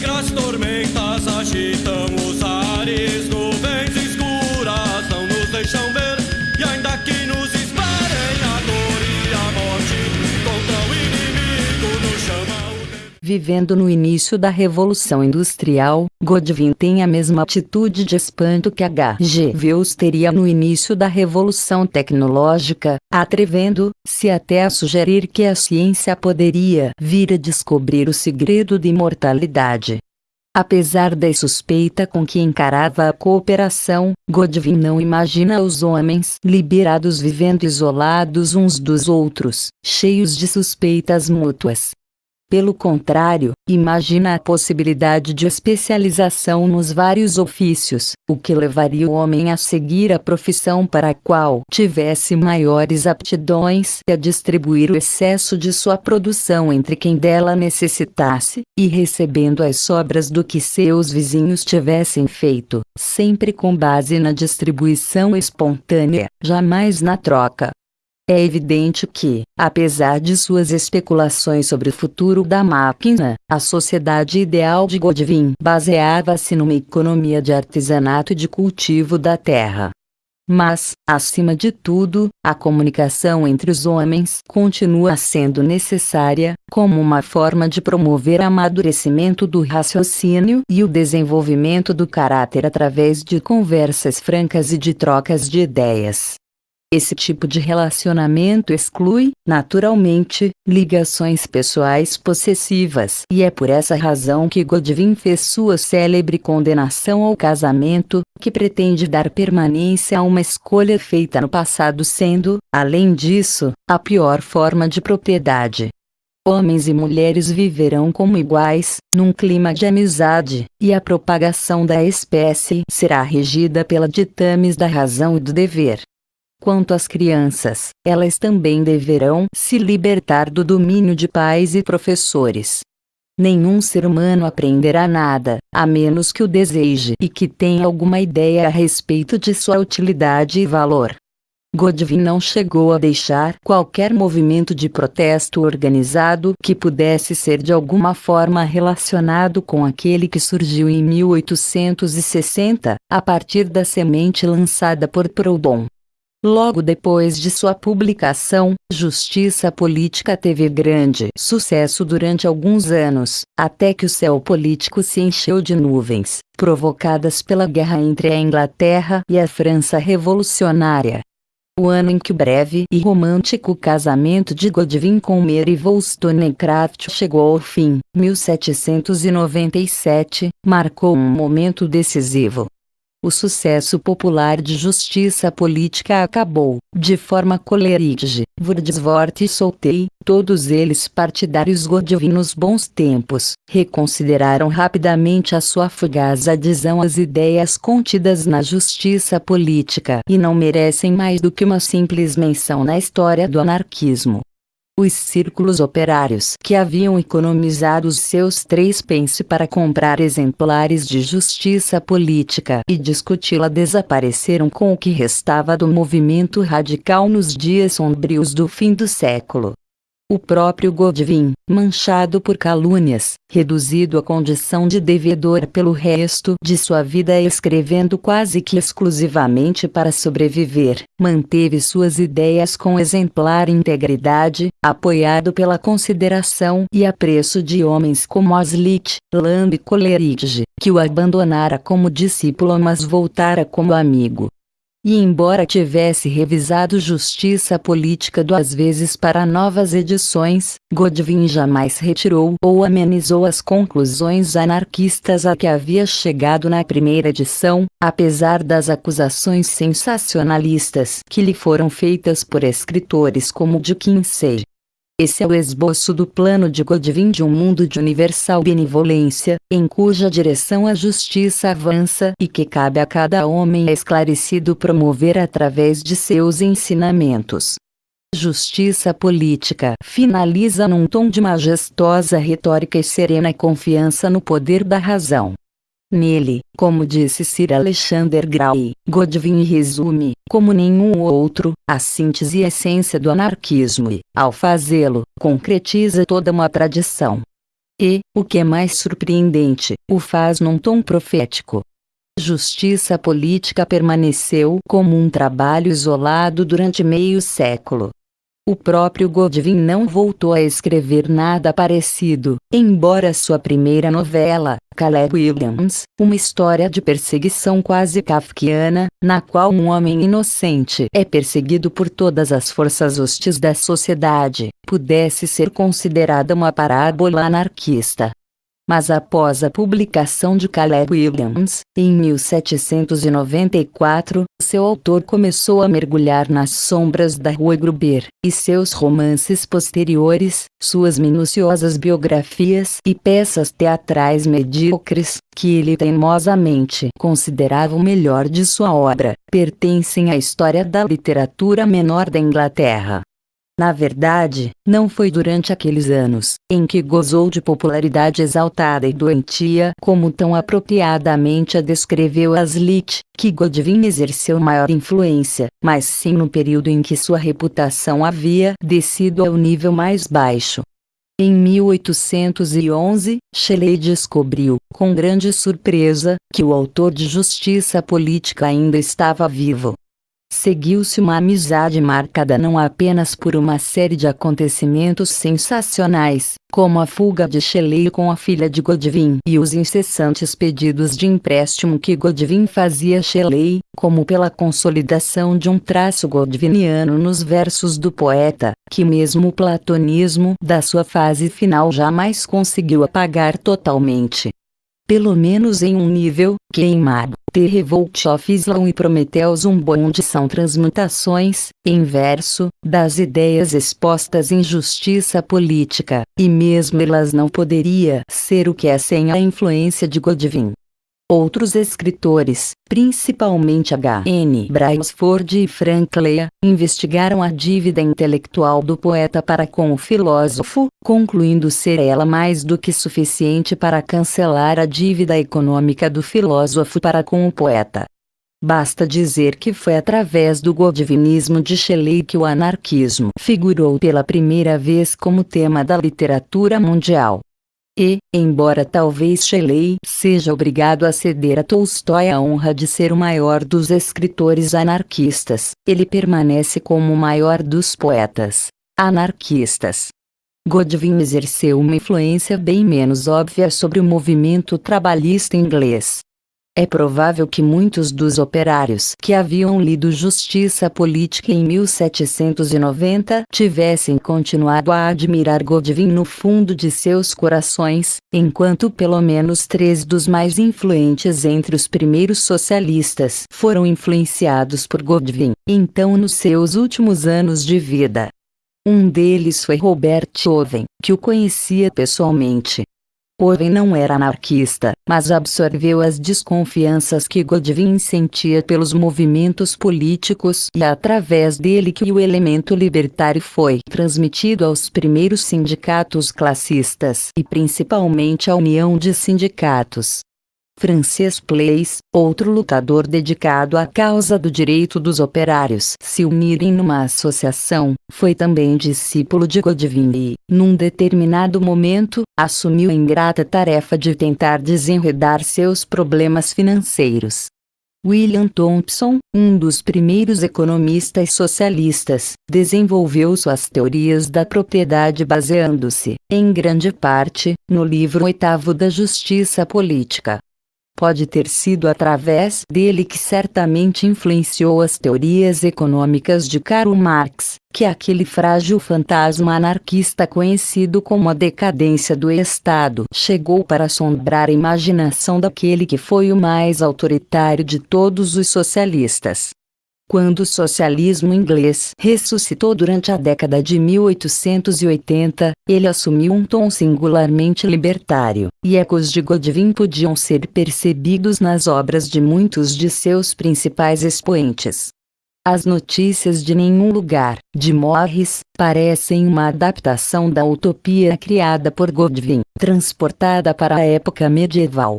Negras tormentas agitam os ares, Vivendo no início da Revolução Industrial, Godwin tem a mesma atitude de espanto que H.G. Wells teria no início da Revolução Tecnológica, atrevendo-se até a sugerir que a ciência poderia vir a descobrir o segredo da imortalidade. Apesar da suspeita com que encarava a cooperação, Godwin não imagina os homens liberados vivendo isolados uns dos outros, cheios de suspeitas mútuas. Pelo contrário, imagina a possibilidade de especialização nos vários ofícios, o que levaria o homem a seguir a profissão para a qual tivesse maiores aptidões e a distribuir o excesso de sua produção entre quem dela necessitasse, e recebendo as sobras do que seus vizinhos tivessem feito, sempre com base na distribuição espontânea, jamais na troca. É evidente que, apesar de suas especulações sobre o futuro da máquina, a sociedade ideal de Godwin baseava-se numa economia de artesanato e de cultivo da terra. Mas, acima de tudo, a comunicação entre os homens continua sendo necessária, como uma forma de promover o amadurecimento do raciocínio e o desenvolvimento do caráter através de conversas francas e de trocas de ideias. Esse tipo de relacionamento exclui, naturalmente, ligações pessoais possessivas. E é por essa razão que Godwin fez sua célebre condenação ao casamento, que pretende dar permanência a uma escolha feita no passado sendo, além disso, a pior forma de propriedade. Homens e mulheres viverão como iguais, num clima de amizade, e a propagação da espécie será regida pela ditames da razão e do dever. Quanto às crianças, elas também deverão se libertar do domínio de pais e professores. Nenhum ser humano aprenderá nada, a menos que o deseje e que tenha alguma ideia a respeito de sua utilidade e valor. Godwin não chegou a deixar qualquer movimento de protesto organizado que pudesse ser de alguma forma relacionado com aquele que surgiu em 1860, a partir da semente lançada por Proudhon. Logo depois de sua publicação, Justiça Política teve grande sucesso durante alguns anos, até que o céu político se encheu de nuvens, provocadas pela guerra entre a Inglaterra e a França Revolucionária. O ano em que o breve e romântico casamento de Godwin com Mary Wollstonecraft chegou ao fim, 1797, marcou um momento decisivo. O sucesso popular de justiça política acabou, de forma Coleridge, Wordsworth e Soltei, todos eles partidários Godwin nos bons tempos, reconsideraram rapidamente a sua fugaz adesão às ideias contidas na justiça política e não merecem mais do que uma simples menção na história do anarquismo. Os círculos operários que haviam economizado os seus três pence para comprar exemplares de justiça política e discuti-la desapareceram com o que restava do movimento radical nos dias sombrios do fim do século. O próprio Godwin, manchado por calúnias, reduzido à condição de devedor pelo resto de sua vida escrevendo quase que exclusivamente para sobreviver, manteve suas ideias com exemplar integridade, apoiado pela consideração e apreço de homens como Aslit, Lamb e Coleridge, que o abandonara como discípulo mas voltara como amigo. E embora tivesse revisado Justiça Política duas vezes para novas edições, Godwin jamais retirou ou amenizou as conclusões anarquistas a que havia chegado na primeira edição, apesar das acusações sensacionalistas que lhe foram feitas por escritores como Dickinson. Esse é o esboço do plano de Godwin de um mundo de universal benevolência, em cuja direção a justiça avança e que cabe a cada homem esclarecido promover através de seus ensinamentos. Justiça política finaliza num tom de majestosa retórica e serena confiança no poder da razão. Nele, como disse Sir Alexander Gray, Godwin resume, como nenhum outro, a síntese e essência do anarquismo e, ao fazê-lo, concretiza toda uma tradição. E, o que é mais surpreendente, o faz num tom profético. Justiça política permaneceu como um trabalho isolado durante meio século. O próprio Godwin não voltou a escrever nada parecido, embora sua primeira novela, Caleb Williams, uma história de perseguição quase kafkiana, na qual um homem inocente é perseguido por todas as forças hostis da sociedade, pudesse ser considerada uma parábola anarquista mas após a publicação de Caleb Williams, em 1794, seu autor começou a mergulhar nas sombras da Rua Gruber, e seus romances posteriores, suas minuciosas biografias e peças teatrais medíocres, que ele teimosamente considerava o melhor de sua obra, pertencem à história da literatura menor da Inglaterra. Na verdade, não foi durante aqueles anos, em que gozou de popularidade exaltada e doentia como tão apropriadamente a descreveu Aslit, que Godwin exerceu maior influência, mas sim no período em que sua reputação havia descido ao nível mais baixo. Em 1811, Shelley descobriu, com grande surpresa, que o autor de Justiça Política ainda estava vivo. Seguiu-se uma amizade marcada não apenas por uma série de acontecimentos sensacionais, como a fuga de Shelley com a filha de Godwin e os incessantes pedidos de empréstimo que Godwin fazia a Shelley, como pela consolidação de um traço godwiniano nos versos do poeta, que mesmo o platonismo da sua fase final jamais conseguiu apagar totalmente pelo menos em um nível, queimado. The Revolt of Islam e Prometheus um bonde são transmutações, em verso, das ideias expostas em justiça política, e mesmo elas não poderia ser o que é sem a influência de Godwin. Outros escritores, principalmente H. N. Brailsford e Frank Lea, investigaram a dívida intelectual do poeta para com o filósofo, concluindo ser ela mais do que suficiente para cancelar a dívida econômica do filósofo para com o poeta. Basta dizer que foi através do godvinismo de Shelley que o anarquismo figurou pela primeira vez como tema da literatura mundial. E, embora talvez Shelley seja obrigado a ceder a Tolstói a honra de ser o maior dos escritores anarquistas, ele permanece como o maior dos poetas anarquistas. Godwin exerceu uma influência bem menos óbvia sobre o movimento trabalhista inglês. É provável que muitos dos operários que haviam lido Justiça Política em 1790 tivessem continuado a admirar Godwin no fundo de seus corações, enquanto pelo menos três dos mais influentes entre os primeiros socialistas foram influenciados por Godwin, então nos seus últimos anos de vida. Um deles foi Robert Owen, que o conhecia pessoalmente. Owen não era anarquista, mas absorveu as desconfianças que Godwin sentia pelos movimentos políticos e através dele que o elemento libertário foi transmitido aos primeiros sindicatos classistas e principalmente à União de Sindicatos. Frances Place, outro lutador dedicado à causa do direito dos operários se unirem numa associação, foi também discípulo de Godwin e, num determinado momento, assumiu a ingrata tarefa de tentar desenredar seus problemas financeiros. William Thompson, um dos primeiros economistas socialistas, desenvolveu suas teorias da propriedade baseando-se, em grande parte, no livro oitavo da Justiça Política. Pode ter sido através dele que certamente influenciou as teorias econômicas de Karl Marx, que aquele frágil fantasma anarquista conhecido como a decadência do Estado chegou para assombrar a imaginação daquele que foi o mais autoritário de todos os socialistas. Quando o socialismo inglês ressuscitou durante a década de 1880, ele assumiu um tom singularmente libertário, e ecos de Godwin podiam ser percebidos nas obras de muitos de seus principais expoentes. As notícias de nenhum lugar, de Morris, parecem uma adaptação da utopia criada por Godwin, transportada para a época medieval.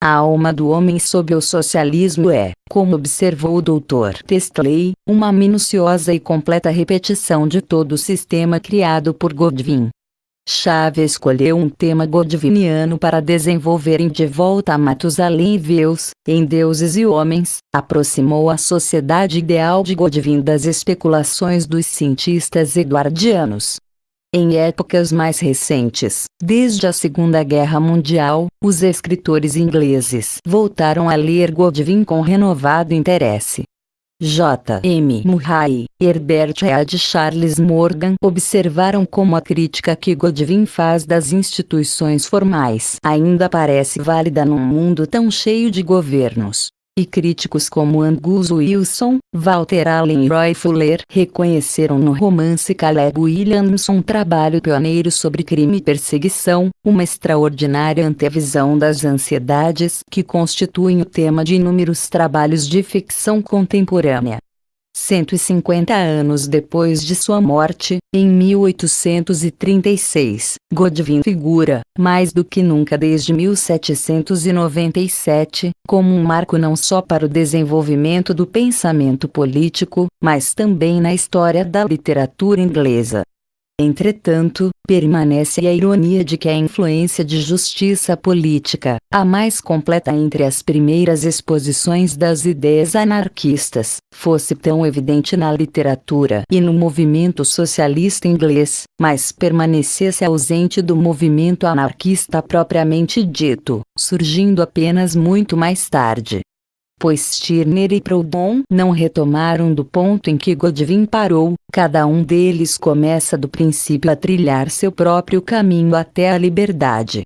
A alma do homem sob o socialismo é, como observou o Dr. Testley, uma minuciosa e completa repetição de todo o sistema criado por Godwin. Chave escolheu um tema godwiniano para desenvolver em De Volta a Matusalém e Veus, em Deuses e Homens, aproximou a sociedade ideal de Godwin das especulações dos cientistas eduardianos. Em épocas mais recentes, desde a Segunda Guerra Mundial, os escritores ingleses voltaram a ler Godwin com renovado interesse. J. M. Murray, Herbert Read e Charles Morgan observaram como a crítica que Godwin faz das instituições formais ainda parece válida num mundo tão cheio de governos e críticos como Angus Wilson, Walter Allen e Roy Fuller reconheceram no romance Caleb Williamson um trabalho pioneiro sobre crime e perseguição, uma extraordinária antevisão das ansiedades que constituem o tema de inúmeros trabalhos de ficção contemporânea. 150 anos depois de sua morte, em 1836, Godwin figura, mais do que nunca desde 1797, como um marco não só para o desenvolvimento do pensamento político, mas também na história da literatura inglesa. Entretanto, permanece a ironia de que a influência de justiça política, a mais completa entre as primeiras exposições das ideias anarquistas, fosse tão evidente na literatura e no movimento socialista inglês, mas permanecesse ausente do movimento anarquista propriamente dito, surgindo apenas muito mais tarde pois Stirner e Proudhon não retomaram do ponto em que Godwin parou, cada um deles começa do princípio a trilhar seu próprio caminho até a liberdade.